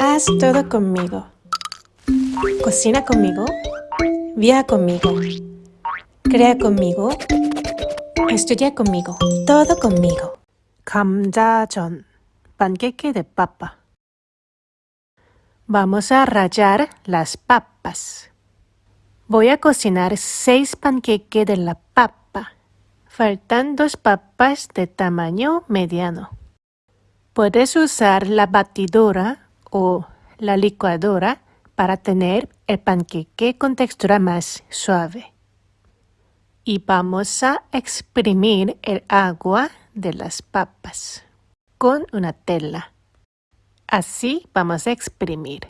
Haz todo conmigo. Cocina conmigo. Viaja conmigo. Crea conmigo. Estudia conmigo. Todo conmigo. 감자전. Panqueque de papa. Vamos a rallar las papas. Voy a cocinar seis panqueques de la papa. Faltan dos papas de tamaño mediano. Puedes usar la batidora o la licuadora para tener el panqueque con textura más suave. Y vamos a exprimir el agua de las papas con una tela. Así vamos a exprimir.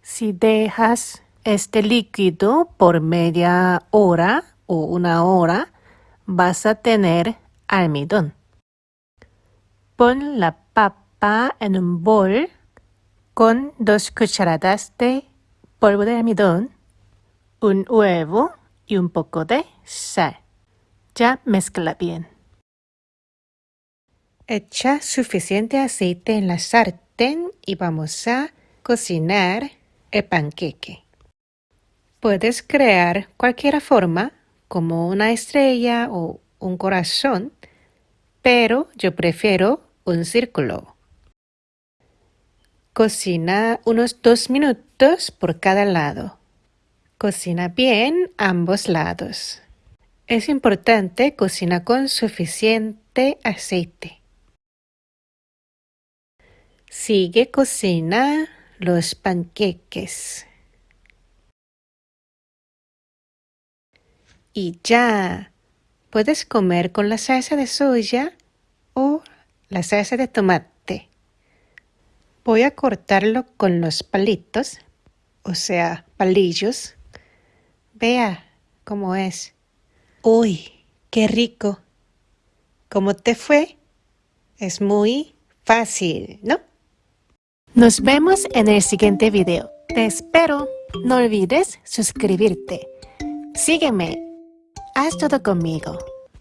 Si dejas este líquido por media hora o una hora, vas a tener almidón. Pon la papa en un bol con dos cucharadas de polvo de almidón, un huevo y un poco de sal. Ya mezcla bien. Echa suficiente aceite en la sartén y vamos a cocinar el panqueque. Puedes crear cualquier forma, como una estrella o un corazón, pero yo prefiero un círculo. Cocina unos dos minutos por cada lado. Cocina bien ambos lados. Es importante cocinar con suficiente aceite. Sigue cocina los panqueques. Y ya puedes comer con la salsa de soya o la salsa de tomate. Voy a cortarlo con los palitos, o sea, palillos. Vea cómo es. Uy, qué rico. ¿Cómo te fue? Es muy fácil, ¿no? Nos vemos en el siguiente video. Te espero. No olvides suscribirte. Sígueme. Haz todo conmigo.